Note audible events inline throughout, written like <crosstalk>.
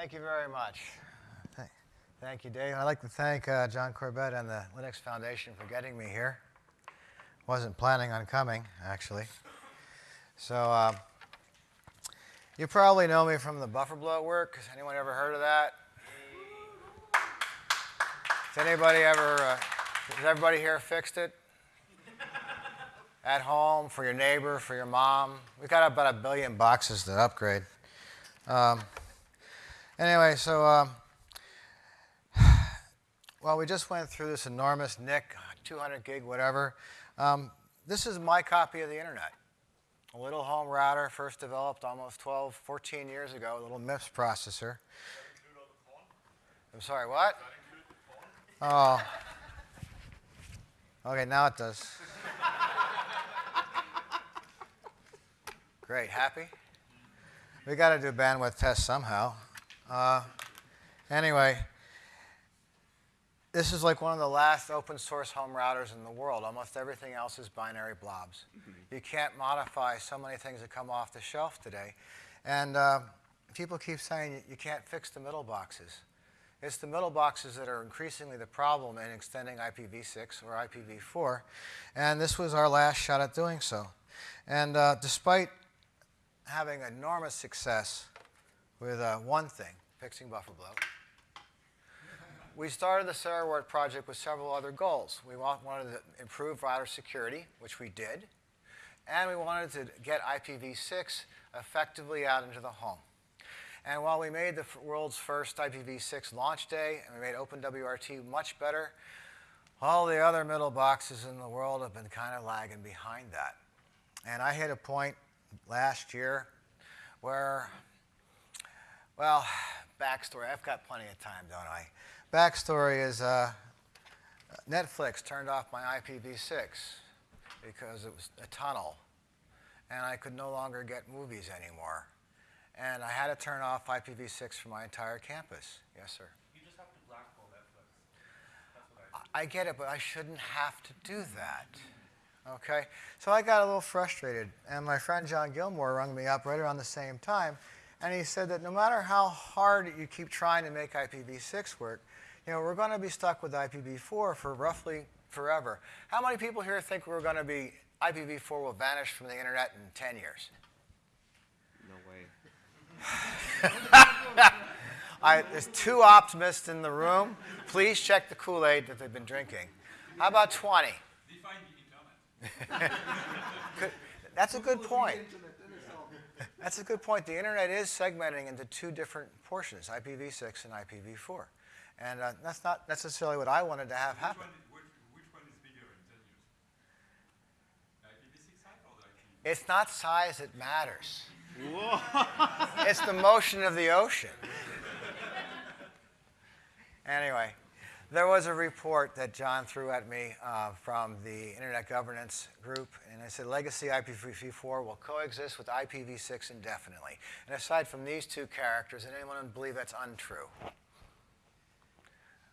Thank you very much. Thank you, Dave. I'd like to thank uh, Jon Corbet and the Linux Foundation for getting me here. Wasn't planning on coming, actually. So uh, you probably know me from the buffer bloat work. Has anyone ever heard of that? Has anybody ever, uh, has everybody here fixed it? At home, for your neighbor, for your mom? We've got about a billion boxes to upgrade. Um, anyway, so, um, <sighs> well, we just went through this enormous NIC, <sighs> 200 gig, whatever. Um, this is my copy of the internet. A little home router, first developed almost 12, 14 years ago, a little MIPS processor. I'm sorry, what? Oh. Okay, now it does. <laughs> Great, happy? We got to do bandwidth tests somehow. Uh, anyway, this is like one of the last open source home routers in the world. Almost everything else is binary blobs. Mm -hmm. You can't modify so many things that come off the shelf today. And uh, people keep saying you can't fix the middle boxes. It's the middle boxes that are increasingly the problem in extending IPv6 or IPv4. And this was our last shot at doing so. And uh, despite having enormous success with uh, one thing, fixing buffer bloat, we started the CeroWrt project with several other goals. We wanted to improve router security, which we did, and we wanted to get IPv6 effectively out into the home. And while we made the world's first IPv6 launch day, and we made OpenWRT much better, all the other middle boxes in the world have been kind of lagging behind that. And I hit a point last year where, well, backstory, I've got plenty of time, don't I? Backstory is uh, Netflix turned off my IPv6 because it was a tunnel, and I could no longer get movies anymore. And I had to turn off IPv6 for my entire campus. Yes, sir. You just have to blackball Netflix. I, I get it, but I shouldn't have to do that. Okay? So I got a little frustrated, and my friend John Gilmore rung me up right around the same time, and he said that no matter how hard you keep trying to make IPv6 work, you know, we're going to be stuck with IPv4 for roughly forever. How many people here think we're going to be, IPv4 will vanish from the internet in 10 years? No way. <laughs> I, there's two optimists in the room. Please check the Kool-Aid that they've been drinking. How about 20? <laughs> That's a good point. That's a good point. The internet is segmenting into two different portions, IPv6 and IPv4. And uh, that's not necessarily what I wanted to have which happen. One, which, which, one is bigger in 10 years? IPv6 side or the IPv4? It's not size that matters it's the motion of the ocean. anyway, there was a report that John threw at me uh, from the Internet Governance Group, and it said legacy IPv4 will coexist with IPv6 indefinitely. And aside from these two characters, and anyone believe that's untrue?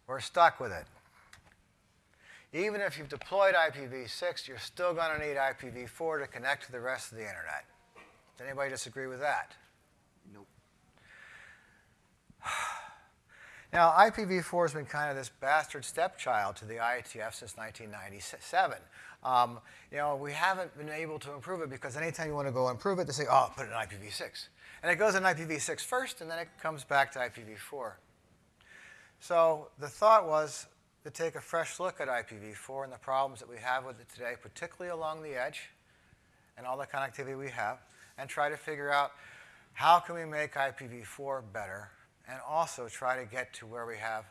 We're stuck with it. Even if you've deployed IPv6, you're still going to need IPv4 to connect to the rest of the internet. Does anybody disagree with that? Nope. <sighs> Now, IPv4 has been kind of this bastard stepchild to the IETF since 1997. Um, you know, we haven't been able to improve it because anytime you want to go improve it, they say, oh, put it in IPv6. And it goes in IPv6 first, and then it comes back to IPv4. So the thought was to take a fresh look at IPv4 and the problems that we have with it today, particularly along the edge and all the connectivity we have and try to figure out how can we make IPv4 better and also try to get to where we have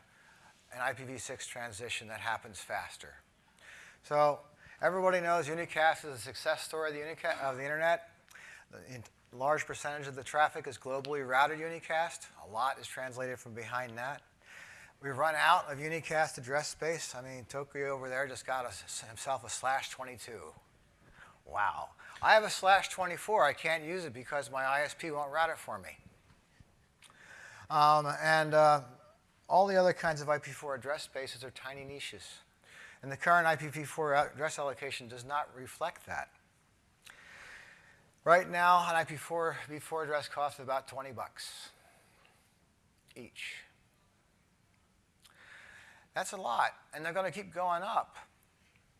an IPv6 transition that happens faster. So everybody knows unicast is a success story of the, of the internet. Large percentage of the traffic is globally routed unicast. A lot is translated from behind that. We've run out of unicast address space. I mean, Tokyo over there just got a, himself a slash 22. Wow. I have a slash 24. I can't use it because my ISP won't route it for me. Um, and uh, all the other kinds of IPv4 address spaces are tiny niches. And the current IPv4 address allocation does not reflect that. Right now, an IPv4 v4 address costs about 20 bucks. each. That's a lot, and they're going to keep going up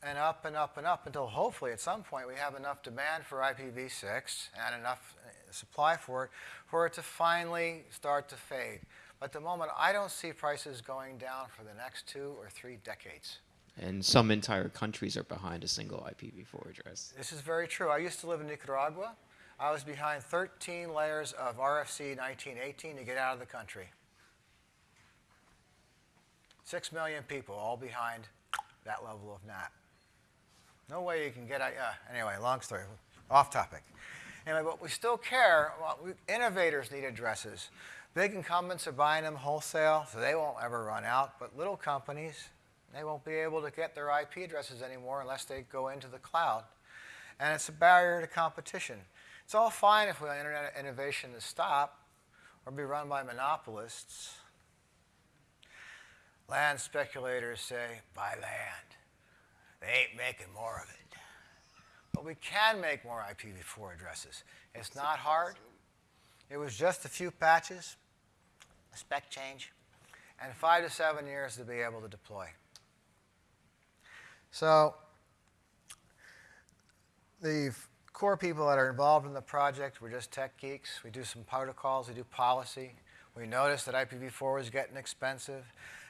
and up and up and up until hopefully at some point we have enough demand for IPv6 and enough uh, supply for it for it to finally start to fade. But at the moment, I don't see prices going down for the next two or three decades. And some entire countries are behind a single IPv4 address. This is very true. I used to live in Nicaragua. I was behind 13 layers of RFC 1918 to get out of the country. Six million people all behind that level of NAT. No way you can get out. Yeah, uh, anyway, long story. Off topic. Anyway, but we still care. Well, we, innovators need addresses. Big incumbents are buying them wholesale, so they won't ever run out. But little companies, they won't be able to get their IP addresses anymore unless they go into the cloud. And it's a barrier to competition. It's all fine if we want internet innovation to stop or be run by monopolists. Land speculators say, buy land. They ain't making more of it. But we can make more IPv4 addresses. It's not hard. It was just a few patches, a spec change, and five to seven years to be able to deploy. So the core people that are involved in the project, we're just tech geeks. We do some protocols, we do policy. We noticed that IPv4 was getting expensive,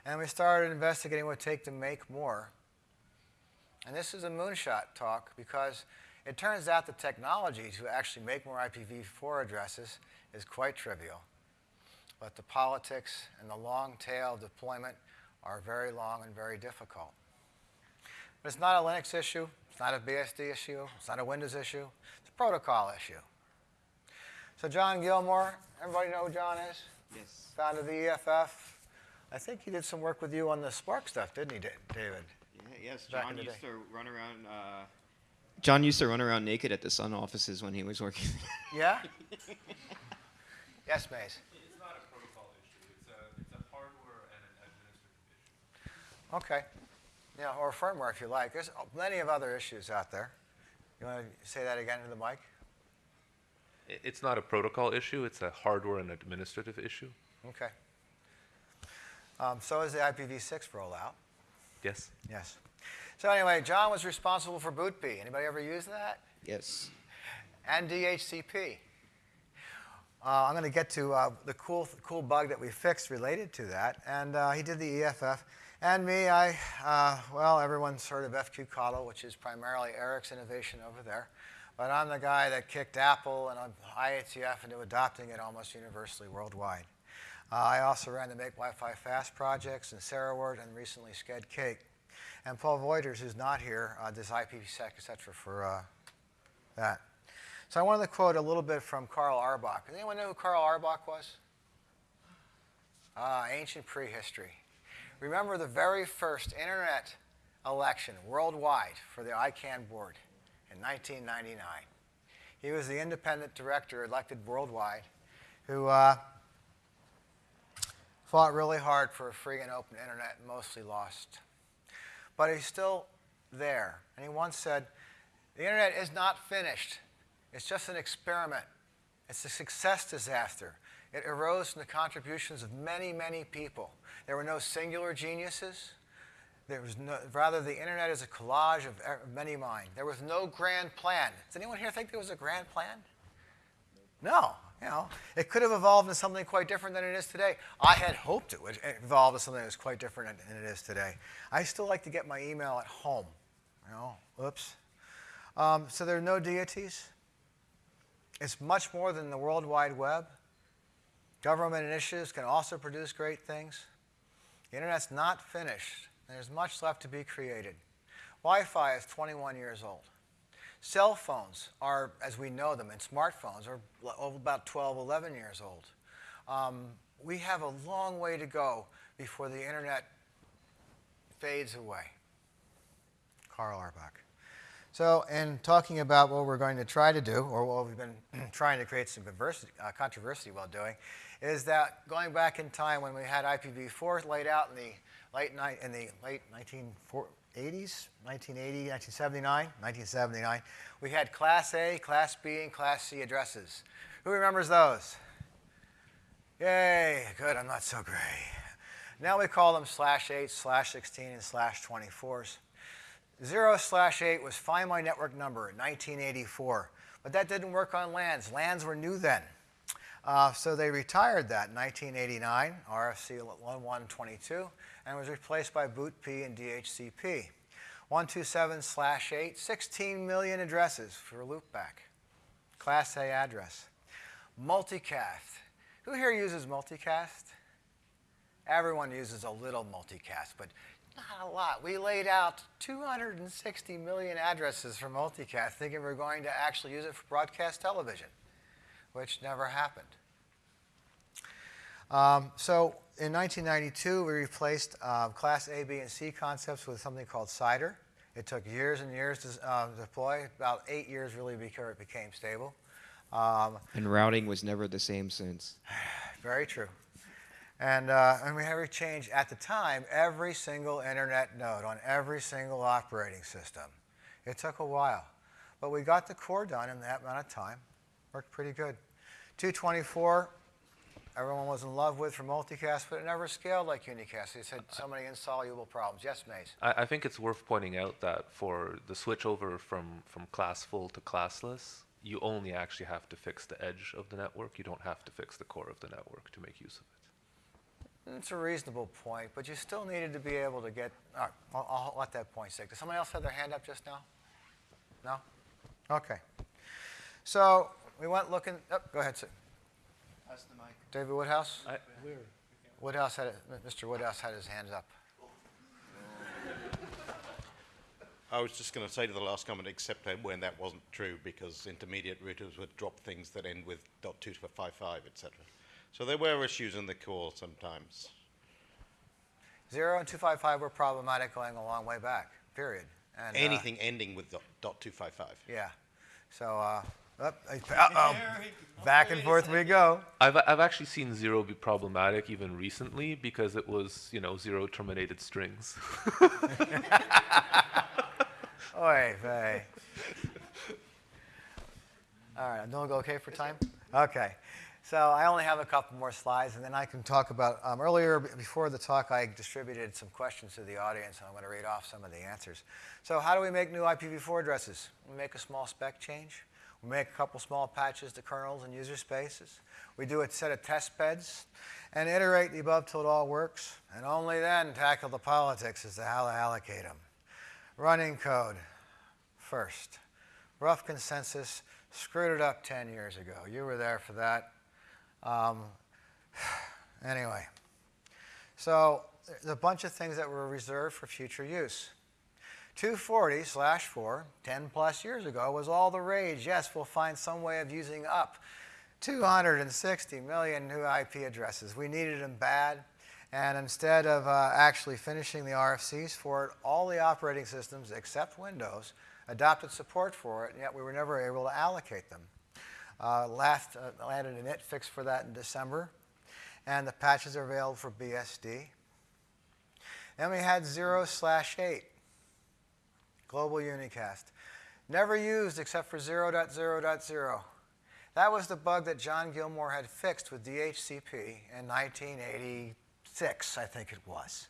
and we started investigating what it would take to make more. And this is a moonshot talk because it turns out the technology to actually make more IPv4 addresses is quite trivial. But the politics and the long tail of deployment are very long and very difficult. But it's not a Linux issue. It's not a BSD issue. It's not a Windows issue. It's a protocol issue. So John Gilmore, everybody know who John is? Yes. Founder of the EFF. I think he did some work with you on the SPARC stuff, didn't he, David? Yeah, yes, Back John used day. to run around. Uh, John used to run around naked at the Sun offices when he was working. Yeah? <laughs> yes, Maze. It's not a protocol issue. It's a, it's a hardware and an administrative issue. Okay. Yeah, or firmware if you like. There's plenty of other issues out there. You want to say that again to the mic? It's not a protocol issue, it's a hardware and administrative issue. Okay. Um, so is the IPv6 rollout. Yes? Yes. So anyway, John was responsible for BootP. Anybody ever use that? yes. And DHCP. Uh, I'm going to get to uh, the cool, cool bug that we fixed related to that. And uh, he did the EFF. And me, I, uh, well, everyone's heard of FQ-CoDel, which is primarily Eric's innovation over there. But I'm the guy that kicked Apple and IETF into adopting it almost universally worldwide. Uh, I also ran the Make Wi-Fi Fast projects and CeroWrt and recently Sched Cake. And Paul Wouters, who's not here, uh, does IPv6, et cetera, for uh, that. So I wanted to quote a little bit from Karl Auerbach. Does anyone know who Karl Auerbach was? Ah, ancient prehistory. Remember the very first internet election worldwide for the ICANN board in 1999. He was the independent director elected worldwide who uh, fought really hard for a free and open internet mostly lost. But he's still there. And he once said, the internet is not finished. It's just an experiment. It's a success disaster. It arose from the contributions of many, many people. There were no singular geniuses. There was no, rather, the internet is a collage of er- many minds. There was no grand plan. Does anyone here think there was a grand plan? No. You know, it could have evolved into something quite different than it is today. I had hoped it would evolve into something that was quite different than it is today. I still like to get my email at home. You know, oops. Um, so there are no deities. It's much more than the World Wide Web. Government initiatives can also produce great things. The internet's not finished. There's much left to be created. Wi-Fi is 21 years old. Cell phones are, as we know them, and smartphones are about 12, 11 years old. Um, we have a long way to go before the internet fades away. Karl Auerbach. So, in talking about what we're going to try to do, or what we've been <clears throat> trying to create some uh, controversy while doing, is that going back in time when we had IPv4 laid out in the late ni- in the late 1980s, 1980, 1979, 1979, we had Class A, Class B, and Class C addresses. Who remembers those? Yay, good, I'm not so gray. Now we call them slash 8, slash 16, and slash 24s. 0 slash 8 was Find My Network Number in 1984, but that didn't work on LANs. LANs were new then. Uh, so they retired that in 1989, RFC 1122, and was replaced by BootP and DHCP. 127 slash 8, 16 million addresses for loopback. Class A address. Multicast. Who here uses multicast? Everyone uses a little multicast, but not a lot. We laid out 260 million addresses for multicast, thinking we're going to actually use it for broadcast television, which never happened. Um, so in 1992, we replaced uh, Class A, B, and C concepts with something called CIDR. It took years and years to uh, deploy, about eight years really before it became stable. Um, And routing was never the same since. <sighs> very true. And, uh, and we had to change, at the time, every single internet node on every single operating system. It took a while. But we got the core done in that amount of time. Worked pretty good. 224, everyone was in love with for multicast, but it never scaled like unicast. It had so many insoluble problems. Yes, Maze? I, I think it's worth pointing out that for the switch over from, from class full to classless, you only actually have to fix the edge of the network. You don't have to fix the core of the network to make use of it. It's a reasonable point, but you still needed to be able to get, all right, I'll, I'll let that point stick. Does somebody else have their hand up just now? No? Okay. So we went looking, oh, go ahead, sir. David Woodhouse? I, Woodhouse had, it- Mr. Woodhouse had his hands up. I was just going to say to the last comment, except when that wasn't true, because intermediate routers would drop things that end with .255, etc. So there were issues in the core sometimes. Zero and 255 were problematic going a long way back, period. And, uh, Anything ending with dot .255. Yeah. So, uh, uh-oh, back and forth we go. I've, I've actually seen zero be problematic even recently because it was, you know, zero terminated strings. <laughs> Oy vey. All right, don't go okay for time? Okay. So I only have a couple more slides, and then I can talk about, um, earlier, before the talk, I distributed some questions to the audience, and I'm going to read off some of the answers. So how do we make new IPv4 addresses? We make a small spec change. We make a couple small patches to kernels and user spaces. We do a set of test beds and iterate the above till it all works, and only then tackle the politics as to how to allocate them. Running code first. Rough consensus screwed it up 10 years ago. You were there for that. Um, <sighs> anyway, so there's a bunch of things that were reserved for future use. 240 slash 4, 10 plus years ago, was all the rage. Yes, we'll find some way of using up 260 million new IP addresses. We needed them bad. And instead of uh, actually finishing the RFCs for it, all the operating systems except Windows adopted support for it, and yet we were never able to allocate them. Uh, last uh, landed an IT fix for that in December, and the patches are available for BSD. Then we had 0 slash 8, global unicast. Never used except for 0.0.0. That was the bug that John Gilmore had fixed with DHCP in 1986, I think it was.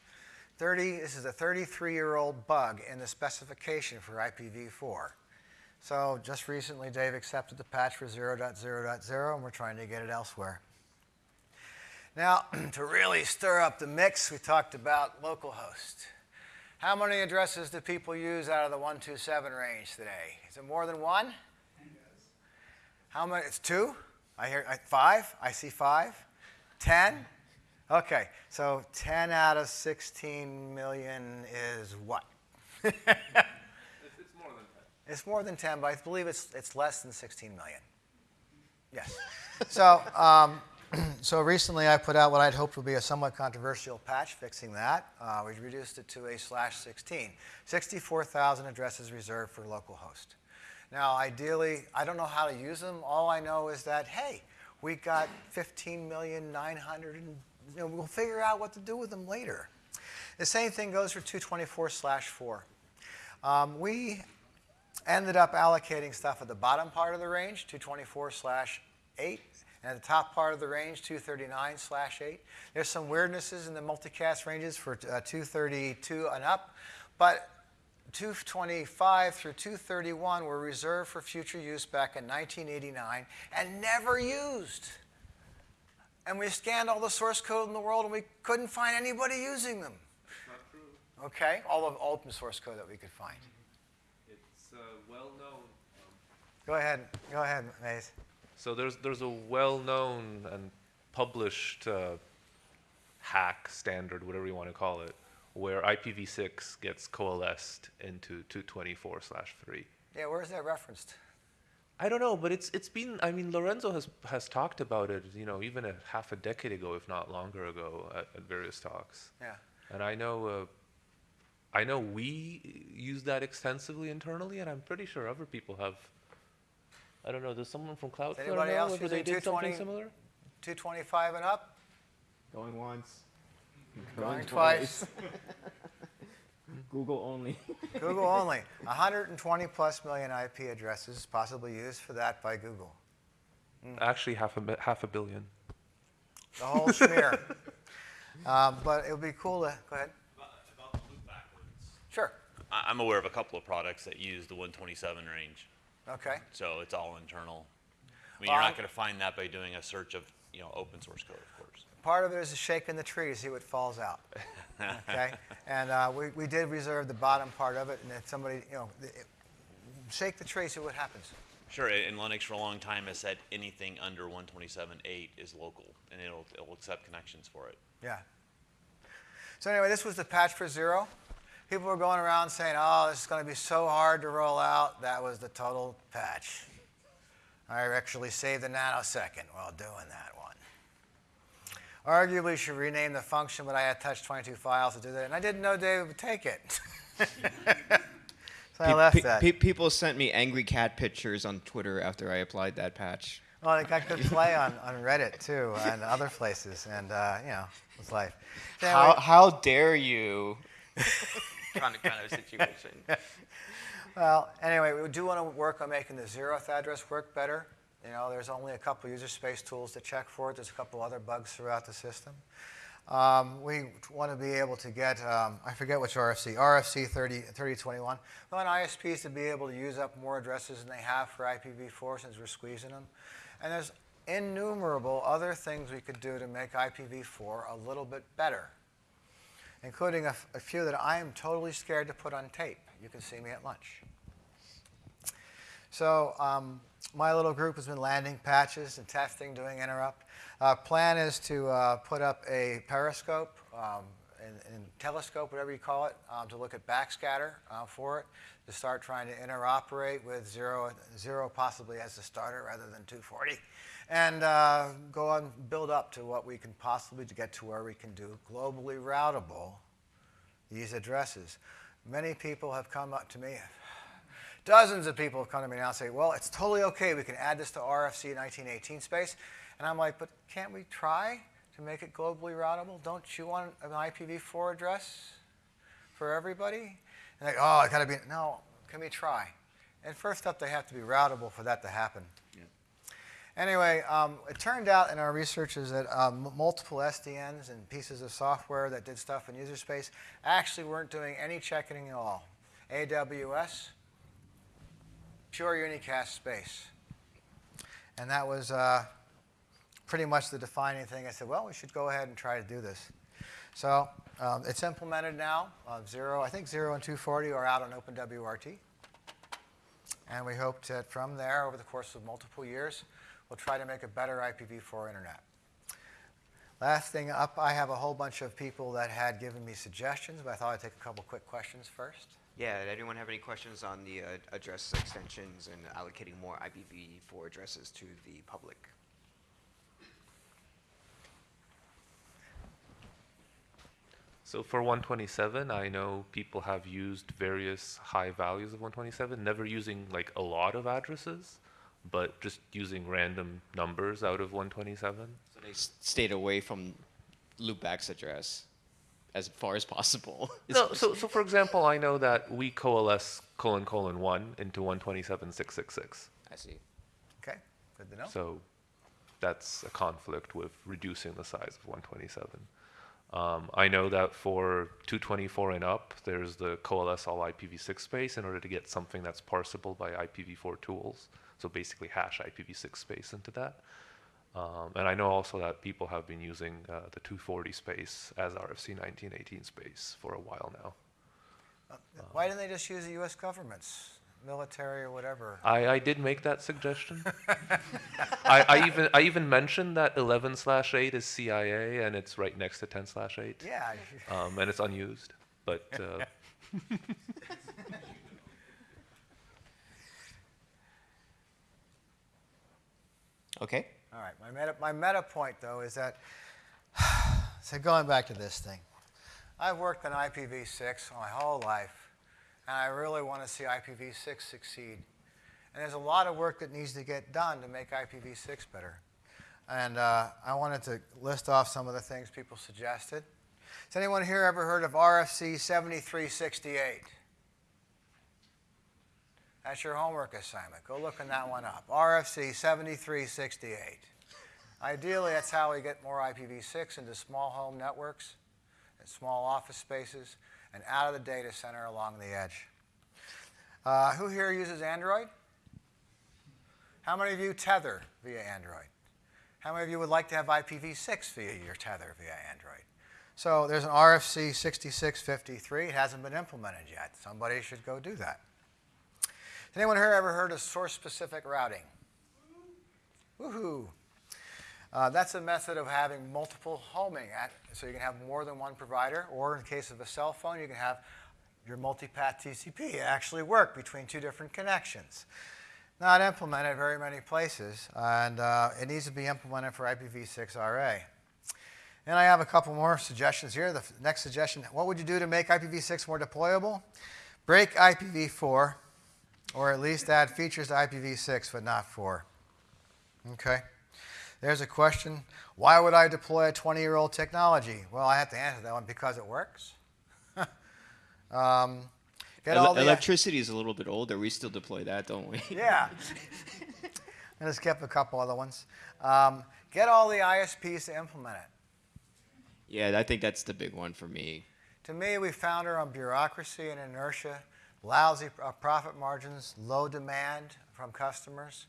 30, this is a 33-year-old bug in the specification for IPv4. So just recently, Dave accepted the patch for 0.0.0, and we're trying to get it elsewhere. Now, <clears throat> to really stir up the mix, we talked about localhost. How many addresses do people use out of the 127 range today? Is it more than one? Yes. How many? It's two? I hear I, five? I see five. Ten? Okay, so 10 out of 16 million is what? It's, <laughs> it's more than that. It's more than 10, but I believe it's, it's less than 16 million. Yes. so, um, <clears throat> so recently I put out what I'd hoped would be a somewhat controversial patch fixing that. Uh, we reduced it to a slash 16. 64,000 addresses reserved for localhost. Now, ideally, I don't know how to use them. All I know is that, hey, we got 15,900 and you know, we'll figure out what to do with them later. The same thing goes for 224 slash 4. Um, we ended up allocating stuff at the bottom part of the range, 224 slash 8, And at the top part of the range, 239 slash 8. There's some weirdnesses in the multicast ranges for uh, 232 and up, but 225 through 231 were reserved for future use back in 1989 and never used. And we scanned all the source code in the world and we couldn't find anybody using them. Not true. Okay, all of open source code that we could find. It's uh, well known. Um, Go ahead, go ahead, Maze. So there's there's a well-known and published uh, hack standard, whatever you want to call it, where IPv6 gets coalesced into 224/3. Yeah, where's that referenced? I don't know, but it's it's been. I mean, Lorenzo has has talked about it. You know, even a half a decade ago, if not longer ago, at, at various talks. Yeah. And I know. Uh, I know we use that extensively internally, and I'm pretty sure other people have. I don't know. Does someone from Cloudflare anybody know else whether they using did something 220? similar? 225 and up? Going once. Going twice. <laughs> Google only. <laughs> Google only. 120 plus million IP addresses possibly used for that by Google. Actually, half a half a billion. The whole smear. <laughs> Um, but it would be cool to, go ahead. About about the loop backwards. Sure. I'm aware of a couple of products that use the 127 range, Okay. so it's all internal. I mean, Well, you're not going to find that by doing a search of, you know, open source code, of course. Part of it is a shake in the tree to see what falls out. <laughs> Okay? And uh, we, we did reserve the bottom part of it, and if somebody, you know, it, shake the tree, see what happens. Sure, and Linux for a long time has said anything under 127.8 is local, and it'll, it'll accept connections for it. Yeah. So anyway, this was the patch for zero. People were going around saying, "Oh, this is going to be so hard to roll out." That was the total patch. I actually saved a nanosecond while doing that one. Arguably, should rename the function, but I had touched 22 files to do that, and I didn't know David would take it. <laughs> so I left that. pe- people sent me angry cat pictures on Twitter after I applied that patch. Well, it got good play <laughs> on, on Reddit too, and other places, and uh, you know, it's life. So How, how dare you? <laughs> kind of kind of situation. <laughs> Well, anyway, we do want to work on making the zeroth address work better. You know, there's only a couple user space tools to check for it. There's a couple other bugs throughout the system. Um, we want to be able to get, um, I forget which RFC, RFC 30, 3021. We want ISPs to be able to use up more addresses than they have for IPv4 since we're squeezing them. And there's innumerable other things we could do to make IPv4 a little bit better, including a, few that I am totally scared to put on tape. You can see me at lunch. So um, my little group has been landing patches and testing, doing interrupt. Plan is to uh, put up a periscope um, and, and telescope, whatever you call it, um, to look at backscatter uh, for it, to start trying to interoperate with zero, zero possibly as the starter rather than 240, and uh, go on build up to what we can possibly get to where we can do globally routable these addresses. Many people have come up to me, dozens of people have come to me now and say, well, it's totally okay. We can add this to RFC 1918 space. And I'm like, but can't we try to make it globally routable? Don't you want an IPv4 address for everybody? And like, oh, it got to be, no, can we try? And first up, they have to be routable for that to happen. Anyway, um, it turned out in our research is that um, multiple SDNs and pieces of software that did stuff in user space actually weren't doing any checking at all. AWS, pure unicast space. And that was uh, pretty much the defining thing. I said, well, we should go ahead and try to do this. So um, it's implemented now. Uh, zero, I think zero and 240 are out on OpenWRT. And we hope that from there, over the course of multiple years, we'll try to make a better IPv4 internet. Last thing up, I have a whole bunch of people that had given me suggestions, but I thought I'd take a couple quick questions first. Yeah, did anyone have any questions on the uh, address extensions and allocating more IPv4 addresses to the public? So for 127, I know people have used various high values of 127, never using like a lot of addresses, but just using random numbers out of 127. So they stayed away from loopback's address as far as possible. <laughs> No, so, so for example, I know that we coalesce colon colon 1 into 127.666. I see. Okay, good to know. So that's a conflict with reducing the size of 127. Um, I know that for 224 and up, there's the coalesce all IPv6 space in order to get something that's parsable by IPv4 tools. So basically hash IPv6 space into that. Um, and I know also that people have been using uh, the 240 space as RFC 1918 space for a while now. Why didn't they just use the US government's, military or whatever? I, I did make that suggestion. <laughs> I, I even I even mentioned that 11 slash 8 is CIA and it's right next to 10 slash 8. Yeah, Um, and it's unused. But uh, <laughs> Okay. all right. My meta, my meta point, though, is that, <sighs> so going back to this thing, I've worked on IPv6 my whole life, and I really want to see IPv6 succeed. And there's a lot of work that needs to get done to make IPv6 better. And uh, I wanted to list off some of the things people suggested. Has anyone here ever heard of RFC 7368? That's your homework assignment. Go look in that one up. RFC 7368. Ideally, that's how we get more IPv6 into small home networks and small office spaces and out of the data center along the edge. Uh, who here uses Android? How many of you tether via Android? How many of you would like to have IPv6 via your tether via Android? So there's an RFC 6653. It hasn't been implemented yet. Somebody should go do that. Anyone here ever heard of source-specific routing? Woohoo! Uh, that's a method of having multiple homing, at, so you can have more than one provider, or in case of a cell phone, you can have your multipath TCP actually work between two different connections. Not implemented very many places, and uh, it needs to be implemented for IPv6 RA. And I have a couple more suggestions here. The next suggestion, what would you do to make IPv6 more deployable? Break IPv4, or at least add features to IPv6, but not 4. Okay. There's a question. Why would I deploy a 20-year-old technology? Well, I have to answer that one because it works. <laughs> um, get all Ele- the electricity is a little bit older. We still deploy that, don't we? <laughs> yeah. I just kept a couple other ones. Um, get all the ISPs to implement it. yeah, I think that's the big one for me. To me, we found her on bureaucracy and inertia, lousy uh, profit margins, low demand from customers.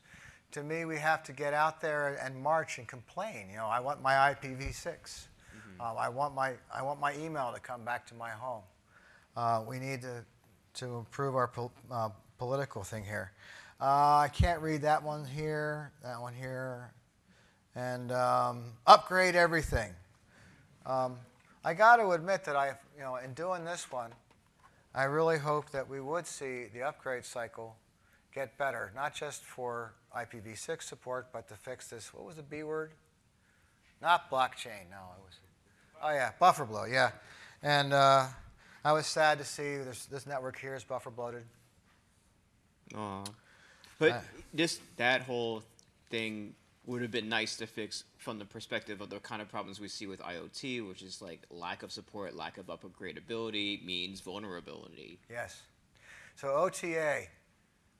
To me, we have to get out there and march and complain. You know, I want my IPv6. Um, I want my I want my email to come back to my home. Uh, we need to to improve our pol- uh, political thing here. Uh, I can't read that one here, that one here, and um, upgrade everything. Um, I got to admit that I, you know, in doing this one, I really hope that we would see the upgrade cycle get better, not just for IPv6 support, but to fix this. What was the B word? Not blockchain. No, it was. Oh yeah, buffer bloat. Yeah, and uh, I was sad to see this, this network here is buffer bloated. Aw. But Uh, just that whole thing would have been nice to fix from the perspective of the kind of problems we see with IoT, which is like lack of support, lack of upgradability means vulnerability. Yes. So OTA,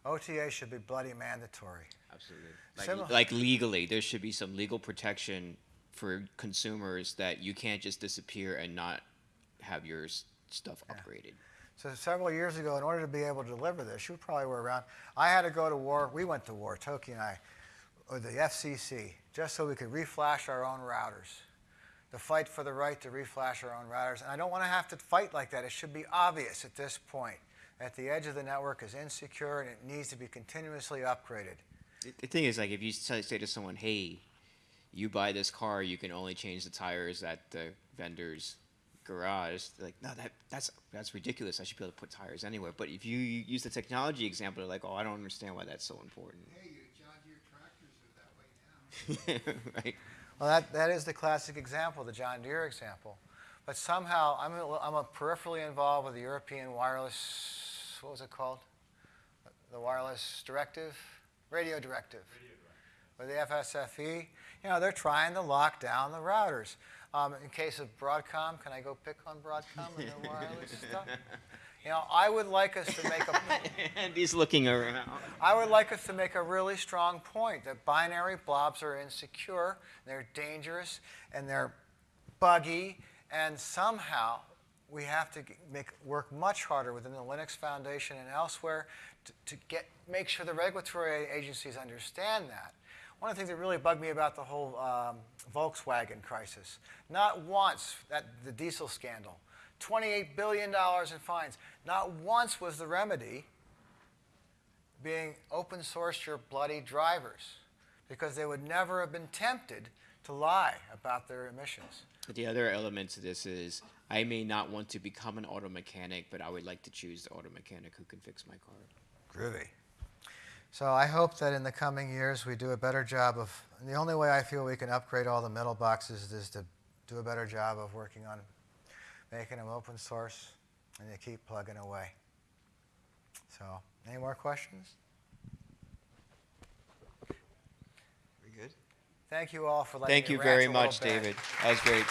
OTA should be bloody mandatory. Absolutely. Like, Similar- like legally, there should be some legal protection for consumers that you can't just disappear and not have your stuff upgraded. So several years ago, in order to be able to deliver this, you probably were around. I had to go to war. We went to war, Toke and I, with the FCC, just so we could reflash our own routers. To fight for the right to reflash our own routers. And I don't want to have to fight like that. It should be obvious at this point that the edge of the network is insecure and it needs to be continuously upgraded. The- The thing is, like, if you say say to someone, "Hey, you buy this car, you can only change the tires at the vendor's garage," they're like, "No, that that's that's ridiculous. I should be able to put tires anywhere." But if you use the technology example, they're like, "Oh, I don't understand why that's so important." Hey, your John Deere tractors are that way now. <laughs> right? Well, that, that is the classic example, the John Deere example. But somehow, I'm a, I'm a peripherally involved with the European wireless, what was it called? The wireless directive? Radio directive. With the FSFE. You know, they're trying to lock down the routers. Um, in case of Broadcom, can I go pick on Broadcom and their <laughs> wireless stuff? You know, I would like us to make a, <laughs> and he's looking around. I would like us to make a really strong point that binary blobs are insecure, they're dangerous, and they're buggy, and somehow we have to make, work much harder within the Linux Foundation and elsewhere to, to get, make sure the regulatory agencies understand that. One of the things that really bugged me about the whole um, Volkswagen crisis, not once, that, the diesel scandal, $28 billion in fines, not once was the remedy being open source your bloody drivers because they would never have been tempted to lie about their emissions. But the other element to this is I may not want to become an auto mechanic, but I would like to choose the auto mechanic who can fix my car. Groovy. So I hope that in the coming years we do a better job of, the only way I feel we can upgrade all the middle boxes is to do a better job of working on making them open source and they keep plugging away. So, any more questions? We good? Thank you all for letting Thank me you very much. David. That was great.